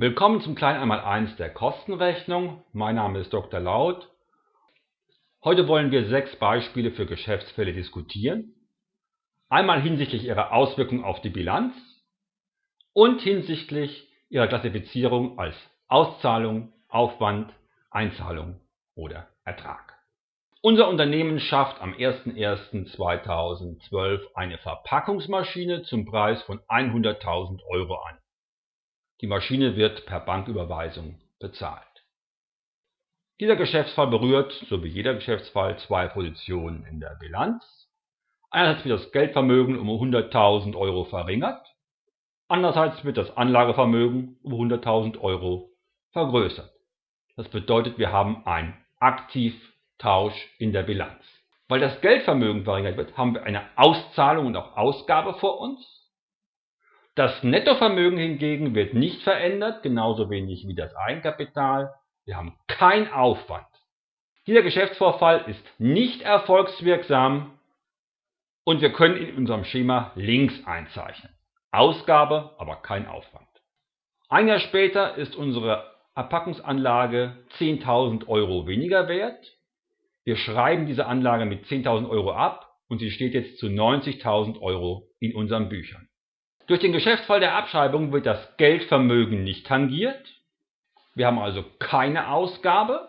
Willkommen zum kleinen Einmaleins der Kostenrechnung. Mein Name ist Dr. Laut. Heute wollen wir sechs Beispiele für Geschäftsfälle diskutieren. Einmal hinsichtlich ihrer Auswirkungen auf die Bilanz und hinsichtlich ihrer Klassifizierung als Auszahlung, Aufwand, Einzahlung oder Ertrag. Unser Unternehmen schafft am 01.01.2012 eine Verpackungsmaschine zum Preis von 100.000 Euro an. Die Maschine wird per Banküberweisung bezahlt. Dieser Geschäftsfall berührt, so wie jeder Geschäftsfall, zwei Positionen in der Bilanz. Einerseits wird das Geldvermögen um 100.000 Euro verringert, andererseits wird das Anlagevermögen um 100.000 Euro vergrößert. Das bedeutet, wir haben einen Aktivtausch in der Bilanz. Weil das Geldvermögen verringert wird, haben wir eine Auszahlung und auch Ausgabe vor uns. Das Nettovermögen hingegen wird nicht verändert, genauso wenig wie das Eigenkapital. Wir haben keinen Aufwand. Dieser Geschäftsvorfall ist nicht erfolgswirksam und wir können in unserem Schema links einzeichnen. Ausgabe, aber kein Aufwand. Ein Jahr später ist unsere Erpackungsanlage 10.000 Euro weniger wert. Wir schreiben diese Anlage mit 10.000 Euro ab und sie steht jetzt zu 90.000 Euro in unseren Büchern. Durch den Geschäftsfall der Abschreibung wird das Geldvermögen nicht tangiert. Wir haben also keine Ausgabe.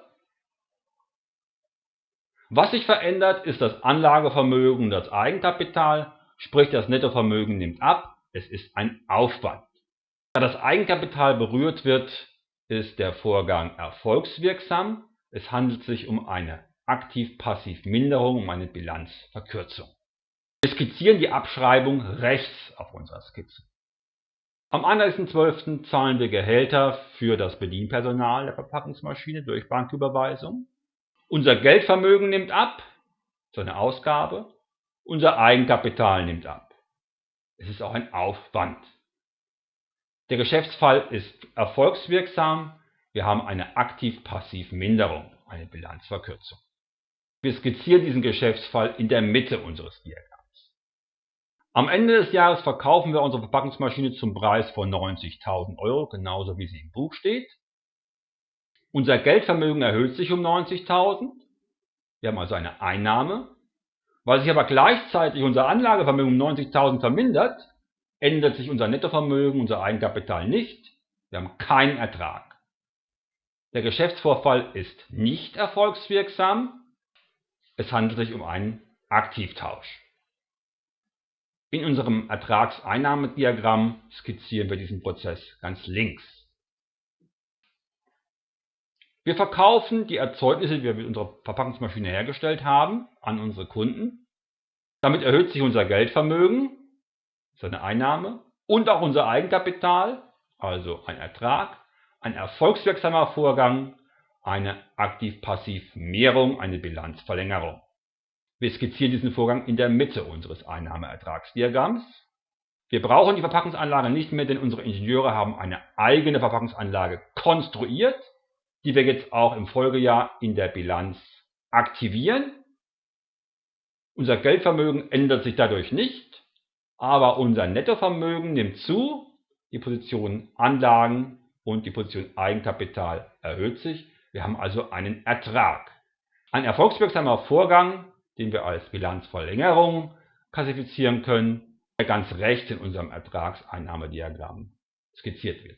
Was sich verändert, ist das Anlagevermögen und das Eigenkapital, sprich das Nettovermögen nimmt ab, es ist ein Aufwand. Da das Eigenkapital berührt wird, ist der Vorgang erfolgswirksam. Es handelt sich um eine Aktiv-Passiv-Minderung, um eine Bilanzverkürzung. Wir skizzieren die Abschreibung rechts auf unserer Skizze. Am 31.12. zahlen wir Gehälter für das Bedienpersonal der Verpackungsmaschine durch Banküberweisung. Unser Geldvermögen nimmt ab, so eine Ausgabe. Unser Eigenkapital nimmt ab. Es ist auch ein Aufwand. Der Geschäftsfall ist erfolgswirksam. Wir haben eine Aktiv-Passiv-Minderung, eine Bilanzverkürzung. Wir skizzieren diesen Geschäftsfall in der Mitte unseres Diagramms. Am Ende des Jahres verkaufen wir unsere Verpackungsmaschine zum Preis von 90.000 Euro, genauso wie sie im Buch steht. Unser Geldvermögen erhöht sich um 90.000. Wir haben also eine Einnahme. Weil sich aber gleichzeitig unser Anlagevermögen um 90.000 vermindert, ändert sich unser Nettovermögen, unser Eigenkapital nicht. Wir haben keinen Ertrag. Der Geschäftsvorfall ist nicht erfolgswirksam. Es handelt sich um einen Aktivtausch. In unserem Ertragseinnahmediagramm skizzieren wir diesen Prozess ganz links. Wir verkaufen die Erzeugnisse, die wir mit unserer Verpackungsmaschine hergestellt haben, an unsere Kunden. Damit erhöht sich unser Geldvermögen, seine Einnahme, und auch unser Eigenkapital, also ein Ertrag, ein erfolgswirksamer Vorgang, eine Aktiv-Passiv-Mehrung, eine Bilanzverlängerung. Wir skizzieren diesen Vorgang in der Mitte unseres Einnahmeertragsdiagramms. Wir brauchen die Verpackungsanlage nicht mehr, denn unsere Ingenieure haben eine eigene Verpackungsanlage konstruiert, die wir jetzt auch im Folgejahr in der Bilanz aktivieren. Unser Geldvermögen ändert sich dadurch nicht, aber unser Nettovermögen nimmt zu, die Position Anlagen und die Position Eigenkapital erhöht sich. Wir haben also einen Ertrag. Ein erfolgswirksamer Vorgang, den wir als Bilanzverlängerung klassifizieren können, der ganz rechts in unserem Ertragseinnahmediagramm skizziert wird